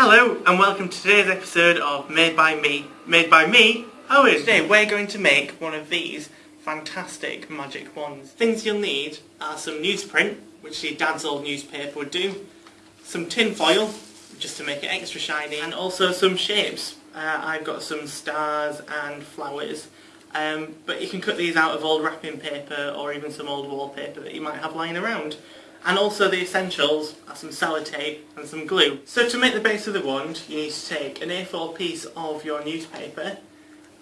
Hello and welcome to today's episode of Made by Me. Made by me, Owen. Today we're going to make one of these fantastic magic wands. Things you'll need are some newsprint, which your dad's old newspaper would do, some tin foil, just to make it extra shiny, and also some shapes. Uh, I've got some stars and flowers, um, but you can cut these out of old wrapping paper or even some old wallpaper that you might have lying around. And also the essentials are some sellotape and some glue. So to make the base of the wand, you need to take an A4 piece of your newspaper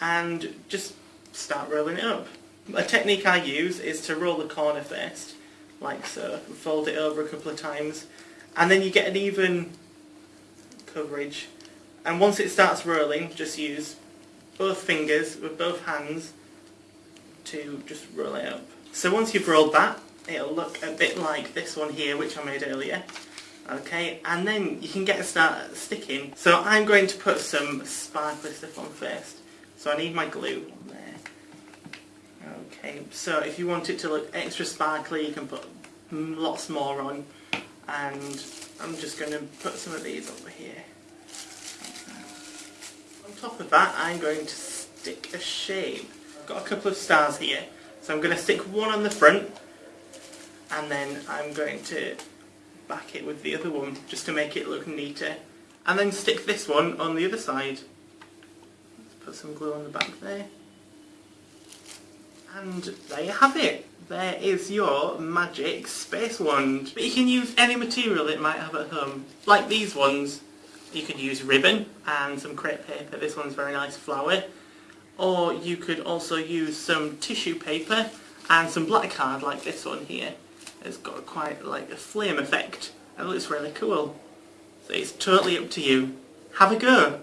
and just start rolling it up. A technique I use is to roll the corner first, like so, fold it over a couple of times, and then you get an even coverage. And once it starts rolling, just use both fingers with both hands to just roll it up. So once you've rolled that, it'll look a bit like this one here which I made earlier. Okay and then you can get a start sticking. So I'm going to put some sparkly stuff on first. So I need my glue on there. Okay so if you want it to look extra sparkly you can put lots more on. And I'm just going to put some of these over here. On top of that I'm going to stick a shape I've got a couple of stars here. So I'm going to stick one on the front and then I'm going to back it with the other one just to make it look neater. And then stick this one on the other side. Let's put some glue on the back there. And there you have it. There is your magic space wand. But you can use any material it might have at home. Like these ones. You could use ribbon and some crepe paper. This one's very nice flower. Or you could also use some tissue paper and some black card like this one here it's got quite like a flame effect oh, and it looks really cool. So it's totally up to you. Have a go!